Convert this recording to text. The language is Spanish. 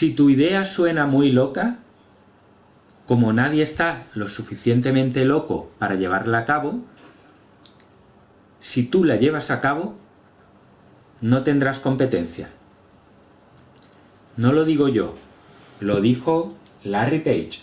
Si tu idea suena muy loca, como nadie está lo suficientemente loco para llevarla a cabo, si tú la llevas a cabo, no tendrás competencia. No lo digo yo, lo dijo Larry Page.